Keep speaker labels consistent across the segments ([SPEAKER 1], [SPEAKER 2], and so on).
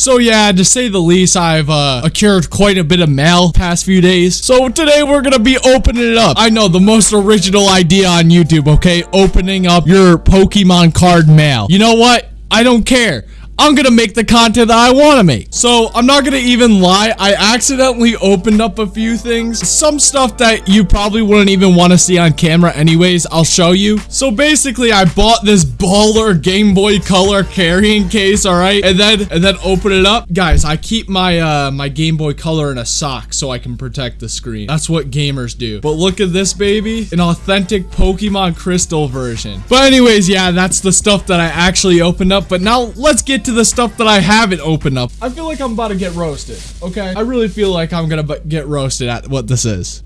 [SPEAKER 1] So yeah, to say the least, I've uh, accrued quite a bit of mail past few days. So today we're gonna be opening it up. I know the most original idea on YouTube, okay? Opening up your Pokemon card mail. You know what? I don't care. I'm gonna make the content that I want to make. So I'm not gonna even lie. I accidentally opened up a few things. Some stuff that you probably wouldn't even want to see on camera anyways. I'll show you. So basically, I bought this baller Game Boy Color carrying case, all right? And then and then open it up. Guys, I keep my uh my Game Boy Color in a sock so I can protect the screen. That's what gamers do. But look at this baby, an authentic Pokemon Crystal version. But anyways, yeah, that's the stuff that I actually opened up. But now let's get to the stuff that I haven't opened up. I feel like I'm about to get roasted, okay? I really feel like I'm gonna get roasted at what this is.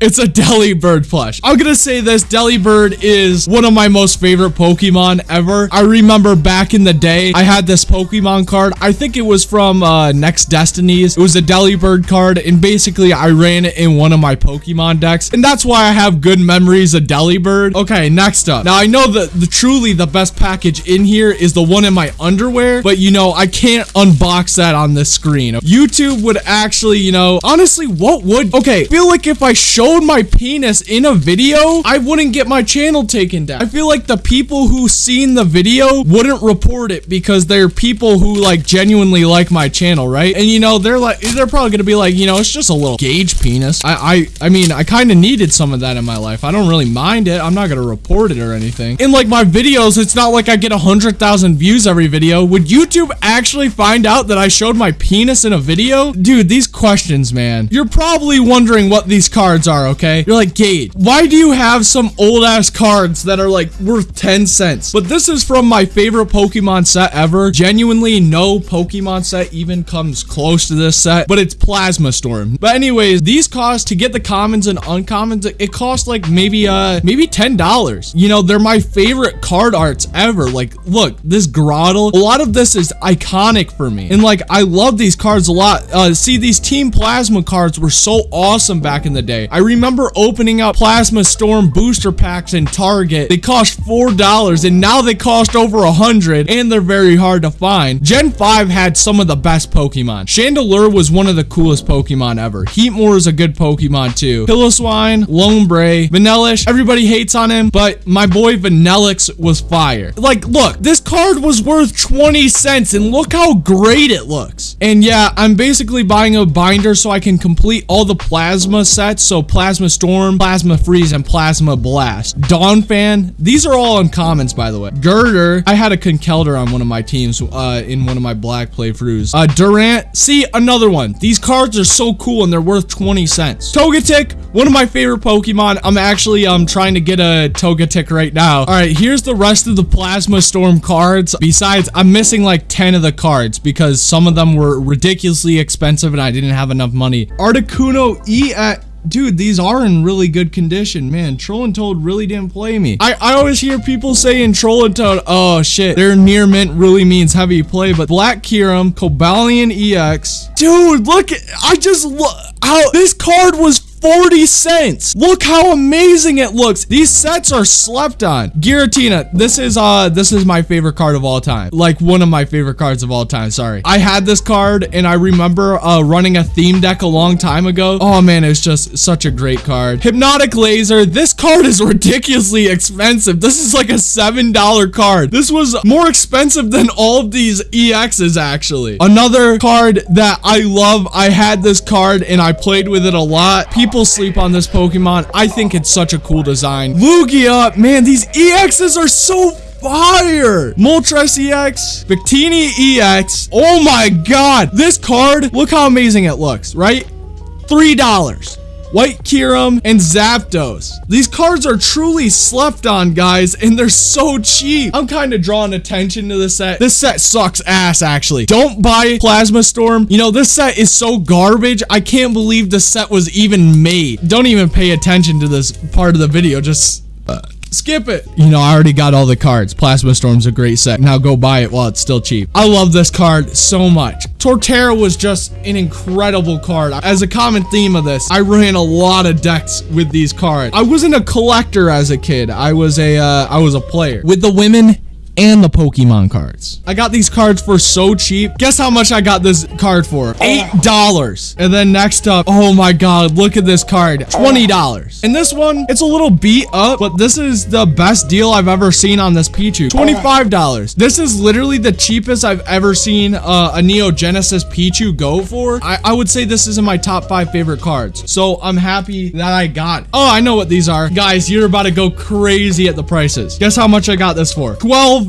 [SPEAKER 1] It's a Delibird plush. I'm gonna say this, Delibird is one of my most favorite Pokemon ever. I remember back in the day, I had this Pokemon card. I think it was from uh, Next Destinies. It was a Delibird card, and basically I ran it in one of my Pokemon decks, and that's why I have good memories of Delibird. Okay, next up. Now, I know that the truly the best package in here is the one in my underwear, but you know, I can't unbox that on this screen. YouTube would actually, you know, honestly, what would... Okay, feel like if I show showed my penis in a video, I wouldn't get my channel taken down. I feel like the people who seen the video wouldn't report it because they're people who like genuinely like my channel, right? And you know, they're like, they're probably gonna be like, you know, it's just a little Gage penis. I, I, I mean, I kind of needed some of that in my life. I don't really mind it. I'm not gonna report it or anything. In like my videos, it's not like I get a hundred thousand views every video. Would YouTube actually find out that I showed my penis in a video? Dude, these questions, man. You're probably wondering what these cards are are, okay? You're like, Gage, why do you have some old ass cards that are like worth 10 cents? But this is from my favorite Pokemon set ever. Genuinely, no Pokemon set even comes close to this set, but it's Plasma Storm. But anyways, these cost to get the commons and uncommons, it costs like maybe, uh, maybe $10. You know, they're my favorite card arts ever. Like, look, this Grotle, a lot of this is iconic for me. And like, I love these cards a lot. Uh, see, these Team Plasma cards were so awesome back in the day. I remember opening up Plasma Storm booster packs in Target. They cost $4 and now they cost over a 100 and they're very hard to find. Gen 5 had some of the best Pokemon. Chandelure was one of the coolest Pokemon ever. Heatmor is a good Pokemon too. Piloswine, Lombre, Vanillish, everybody hates on him, but my boy Vanilluxe was fire. Like, look, this card was worth 20 cents and look how great it looks. And yeah, I'm basically buying a binder so I can complete all the Plasma sets. So Plasma Storm, Plasma Freeze, and Plasma Blast. Donphan, these are all uncommons, by the way. Gurdurr, I had a Conkeldurr on one of my teams uh, in one of my black playthroughs. Uh, Durant, see, another one. These cards are so cool and they're worth 20 cents. Togetic, one of my favorite Pokemon. I'm actually um trying to get a Togetic right now. All right, here's the rest of the Plasma Storm cards. Besides, I'm missing like 10 of the cards because some of them were ridiculously expensive and I didn't have enough money. Articuno E at dude, these are in really good condition. Man, Toad really didn't play me. I, I always hear people saying Toad, oh shit, their near mint really means heavy play, but Black Kyurem, Cobalion EX. Dude, look, I just look how this card was 40 cents. Look how amazing it looks. These sets are slept on. Giratina, this is uh this is my favorite card of all time. Like one of my favorite cards of all time, sorry. I had this card and I remember uh running a theme deck a long time ago. Oh man, it's just such a great card. Hypnotoxic Laser, this card is ridiculously expensive. This is like a $7 card. This was more expensive than all of these EXs actually. Another card that I love, I had this card and I played with it a lot. People people sleep on this Pokemon. I think it's such a cool design. Lugia, man, these EXs are so fire! Moltres EX, Victini EX. Oh my god! This card, look how amazing it looks, right? $3. White Kyurem, and Zapdos. These cards are truly slept on, guys, and they're so cheap. I'm kind of drawing attention to this set. This set sucks ass, actually. Don't buy Plasma Storm. You know, this set is so garbage. I can't believe the set was even made. Don't even pay attention to this part of the video. Just... Skip it. You know, I already got all the cards. Plasma Storm's a great set. Now go buy it while it's still cheap. I love this card so much. Torterra was just an incredible card. As a common theme of this, I ran a lot of decks with these cards. I wasn't a collector as a kid. I was a, uh, I was a player. With the women, and the Pokemon cards. I got these cards for so cheap. Guess how much I got this card for? $8. And then next up, oh my god, look at this card. $20. And this one, it's a little beat up, but this is the best deal I've ever seen on this Pichu. $25. This is literally the cheapest I've ever seen uh, a Neo Genesis Pichu go for. I, I would say this is in my top five favorite cards. So I'm happy that I got. Oh, I know what these are. Guys, you're about to go crazy at the prices. Guess how much I got this for? $12.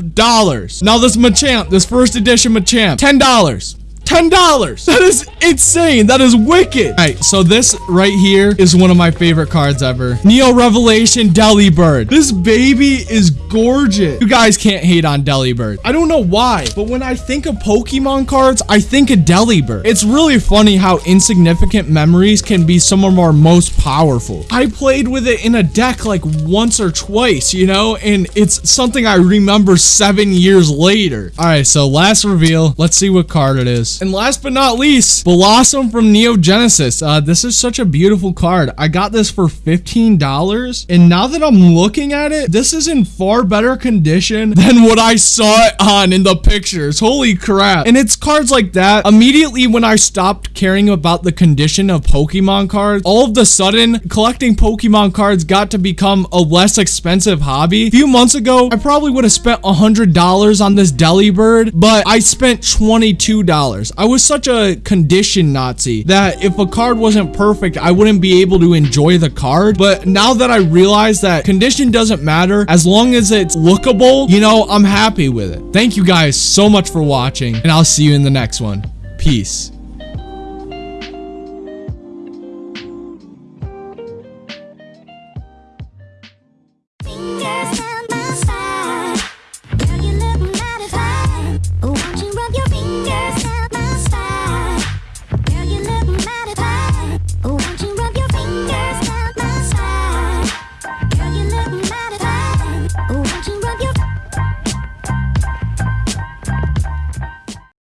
[SPEAKER 1] Now this Machamp, this first edition Machamp, $10. $10. That is insane. That is wicked. All right, so this right here is one of my favorite cards ever. Neo Revelation Delibird. This baby is gorgeous. You guys can't hate on Delibird. I don't know why, but when I think of Pokemon cards, I think of Delibird. It's really funny how insignificant memories can be some of our most powerful. I played with it in a deck like once or twice, you know, and it's something I remember seven years later. All right, so last reveal. Let's see what card it is. And last but not least, Bellossom from Neo Genesis. Uh, this is such a beautiful card. I got this for $15. And now that I'm looking at it, this is in far better condition than what I saw it on in the pictures. Holy crap. And it's cards like that. Immediately when I stopped caring about the condition of Pokemon cards, all of the sudden, collecting Pokemon cards got to become a less expensive hobby. A few months ago, I probably would have spent $100 on this Delibird, but I spent $22. I was such a condition Nazi that if a card wasn't perfect, I wouldn't be able to enjoy the card. But now that I realize that condition doesn't matter, as long as it's lookable, you know, I'm happy with it. Thank you guys so much for watching, and I'll see you in the next one. Peace.